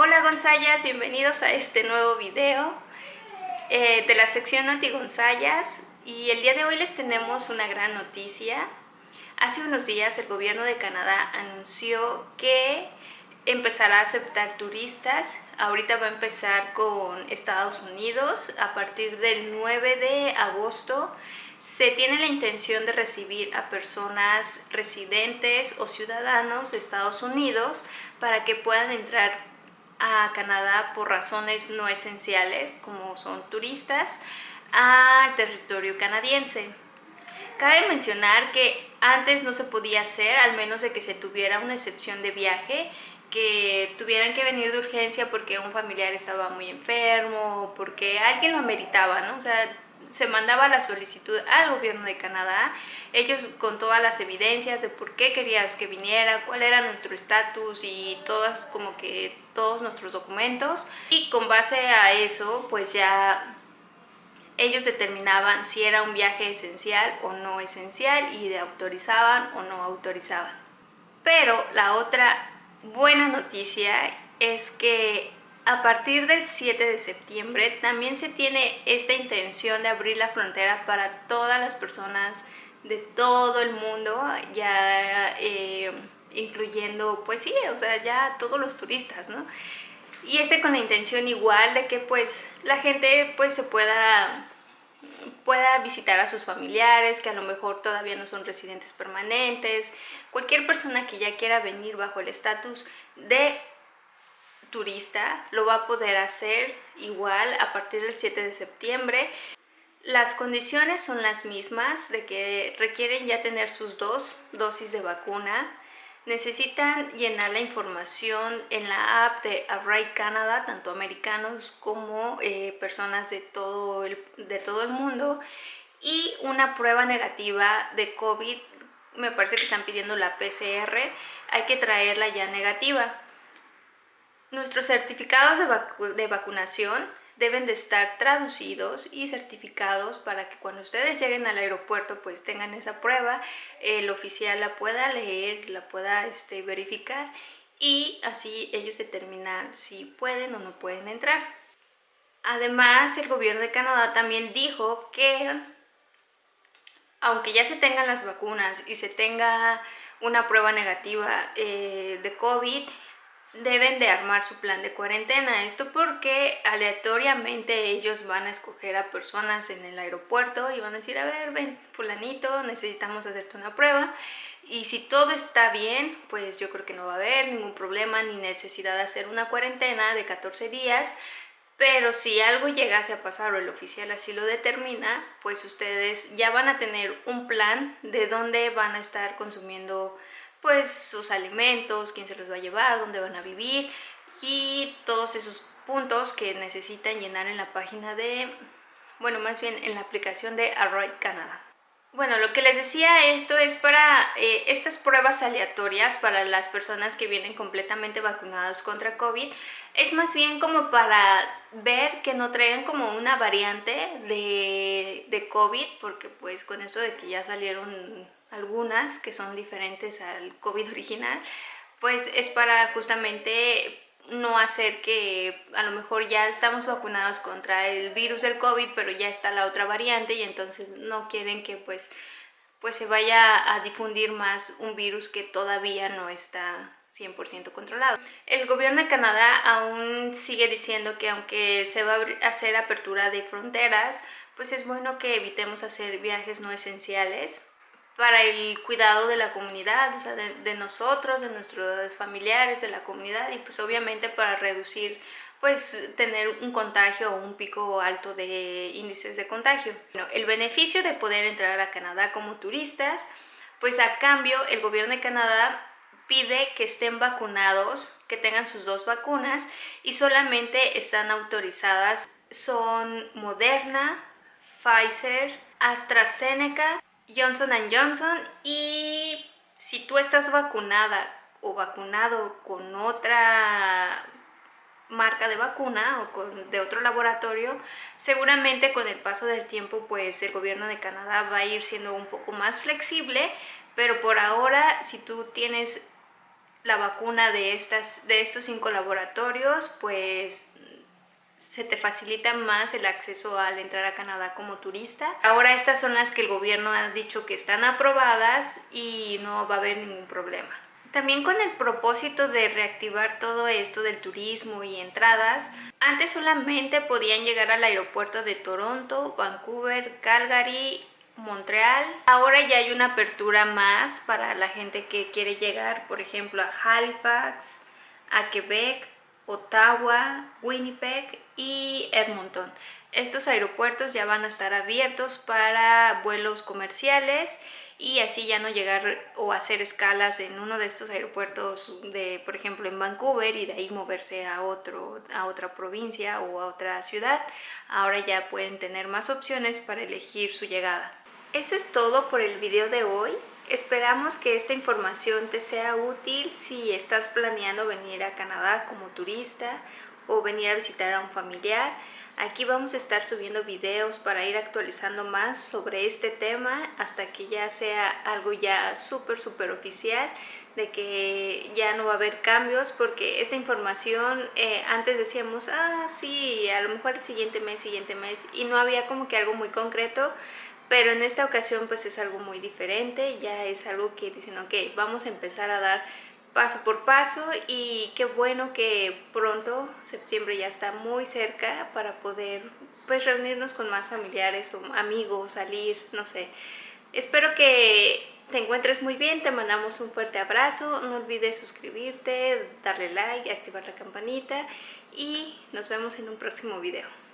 Hola Gonzayas, bienvenidos a este nuevo video eh, de la sección Noti Gonzayas y el día de hoy les tenemos una gran noticia. Hace unos días el gobierno de Canadá anunció que empezará a aceptar turistas. Ahorita va a empezar con Estados Unidos a partir del 9 de agosto se tiene la intención de recibir a personas residentes o ciudadanos de Estados Unidos para que puedan entrar a Canadá por razones no esenciales, como son turistas, al territorio canadiense. Cabe mencionar que antes no se podía hacer, al menos de que se tuviera una excepción de viaje, que tuvieran que venir de urgencia porque un familiar estaba muy enfermo, porque alguien lo meritaba, ¿no? O sea, se mandaba la solicitud al gobierno de Canadá, ellos con todas las evidencias de por qué querías que viniera, cuál era nuestro estatus y todas como que todos nuestros documentos y con base a eso pues ya ellos determinaban si era un viaje esencial o no esencial y de autorizaban o no autorizaban. Pero la otra buena noticia es que a partir del 7 de septiembre también se tiene esta intención de abrir la frontera para todas las personas de todo el mundo, ya eh, incluyendo, pues sí, o sea, ya todos los turistas, ¿no? Y este con la intención igual de que pues la gente pues se pueda pueda visitar a sus familiares que a lo mejor todavía no son residentes permanentes, cualquier persona que ya quiera venir bajo el estatus de turista lo va a poder hacer igual a partir del 7 de septiembre. Las condiciones son las mismas de que requieren ya tener sus dos dosis de vacuna. Necesitan llenar la información en la app de Arrive Canada, tanto americanos como eh, personas de todo, el, de todo el mundo. Y una prueba negativa de COVID, me parece que están pidiendo la PCR, hay que traerla ya negativa. Nuestros certificados de, vacunación deben de estar traducidos y certificados para que cuando ustedes lleguen al aeropuerto pues tengan esa prueba, el oficial la pueda leer, la pueda este, verificar y así ellos determinar si pueden o no pueden entrar. Además, el gobierno de Canadá también dijo que aunque ya se tengan las vacunas y se tenga una prueba negativa eh, de COVID, deben de armar su plan de cuarentena. Esto porque aleatoriamente ellos van a escoger a personas en el aeropuerto y van a decir, a ver, ven, fulanito, necesitamos hacerte una prueba. Y si todo está bien, pues yo creo que no va a haber ningún problema ni necesidad de hacer una cuarentena de 14 días. Pero si algo llegase a pasar o el oficial así lo determina, pues ustedes ya van a tener un plan de dónde van a estar consumiendo pues sus alimentos, quién se los va a llevar, dónde van a vivir y todos esos puntos que necesitan llenar en la página de, bueno, más bien en la aplicación de Arroy Canadá. Bueno, lo que les decía, esto es para eh, estas pruebas aleatorias para las personas que vienen completamente vacunados contra COVID. Es más bien como para ver que no traigan como una variante de, de COVID, porque pues con esto de que ya salieron algunas que son diferentes al COVID original, pues es para justamente no hacer que a lo mejor ya estamos vacunados contra el virus del COVID, pero ya está la otra variante y entonces no quieren que pues, pues se vaya a difundir más un virus que todavía no está 100% controlado. El gobierno de Canadá aún sigue diciendo que aunque se va a hacer apertura de fronteras, pues es bueno que evitemos hacer viajes no esenciales para el cuidado de la comunidad, sea, de, nosotros, de nuestros familiares, de la comunidad y pues obviamente para reducir pues tener un contagio o un pico alto de índices de contagio. Bueno, el beneficio de poder entrar a Canadá como turistas, pues a cambio el gobierno de Canadá pide que estén vacunados, que tengan sus dos vacunas y solamente están autorizadas. Son Moderna, Pfizer, AstraZeneca Johnson Johnson y si tú estás vacunada o vacunado con otra marca de vacuna o con, de otro laboratorio, seguramente con el paso del tiempo pues el gobierno de Canadá va a ir siendo un poco más flexible, pero por ahora si tú tienes la vacuna de, estas, de estos cinco laboratorios, pues se te facilita más el acceso al entrar a Canadá como turista. Ahora estas son las que el gobierno ha dicho que están aprobadas y no va a haber ningún problema. También con el propósito de reactivar todo esto del turismo y entradas, antes solamente podían llegar al aeropuerto de Toronto, Vancouver, Calgary, Montreal. Ahora ya hay una apertura más para la gente que quiere llegar, por ejemplo, a Halifax, a Quebec, Ottawa, Winnipeg y Edmonton. Estos aeropuertos ya van a estar abiertos para vuelos comerciales y así ya no llegar o hacer escalas en uno de estos aeropuertos de por ejemplo en Vancouver y de ahí moverse a otro a otra provincia o a otra ciudad ahora ya pueden tener más opciones para elegir su llegada eso es todo por el video de hoy. Esperamos que esta información te sea útil si estás planeando venir a Canadá como turista o venir a visitar a un familiar. Aquí vamos a estar subiendo videos para ir actualizando más sobre este tema hasta que ya sea algo ya súper súper oficial de que ya no va a haber cambios porque esta información eh, antes decíamos, ah sí, a lo mejor el siguiente mes, siguiente mes y no había como que algo muy concreto pero en esta ocasión pues es algo muy diferente, ya es algo que dicen, ok, vamos a empezar a dar paso por paso y qué bueno que pronto, septiembre ya está muy cerca para poder pues reunirnos con más familiares o amigos, salir, no sé. Espero que te encuentres muy bien, te mandamos un fuerte abrazo, no olvides suscribirte, darle like, activar la campanita y nos vemos en un próximo video.